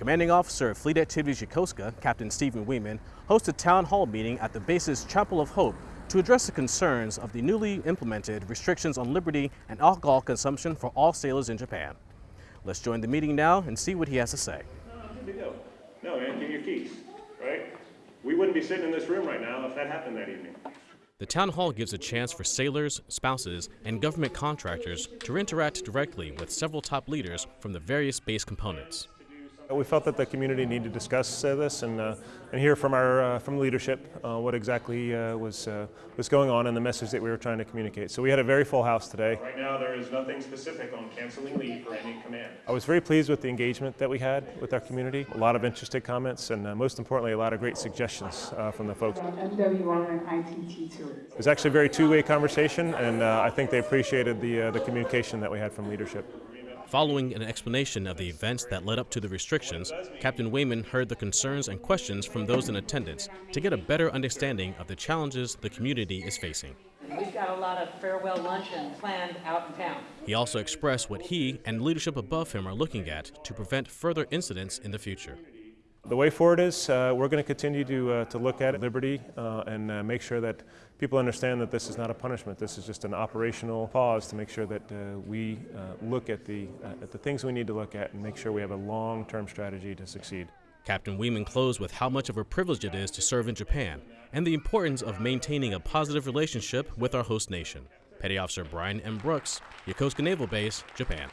Commanding Officer of Fleet Activities Yokosuka, Captain Stephen Wieman, hosted a town hall meeting at the base's Chapel of Hope to address the concerns of the newly implemented restrictions on liberty and alcohol consumption for all sailors in Japan. Let's join the meeting now and see what he has to say. Good to go. No, man, give your keys, right? We wouldn't be sitting in this room right now if that happened that evening. The town hall gives a chance for sailors, spouses, and government contractors to interact directly with several top leaders from the various base components. We felt that the community needed to discuss uh, this and, uh, and hear from our uh, from leadership uh, what exactly uh, was uh, was going on and the message that we were trying to communicate. So we had a very full house today. Right now, there is nothing specific on canceling leave for any command. I was very pleased with the engagement that we had with our community. A lot of interested comments and most importantly, a lot of great suggestions from the folks. It was actually a very two-way conversation, and I think they appreciated the the communication that we had from leadership. Following an explanation of the events that led up to the restrictions, Captain Wieman heard the concerns and questions from those in attendance to get a better understanding of the challenges the community is facing. We've got a lot of farewell luncheon planned out in town. He also expressed what he and leadership above him are looking at to prevent further incidents in the future. The way forward is uh, we're going to continue to, uh, to look at liberty uh, and uh, make sure that people understand that this is not a punishment. This is just an operational pause to make sure that uh, we uh, look at the, at the things we need to look at and make sure we have a long-term strategy to succeed. Captain Wieman closed with how much of a privilege it is to serve in Japan and the importance of maintaining a positive relationship with our host nation. Petty Officer Brian M. Brooks, Yokosuka Naval Base, Japan.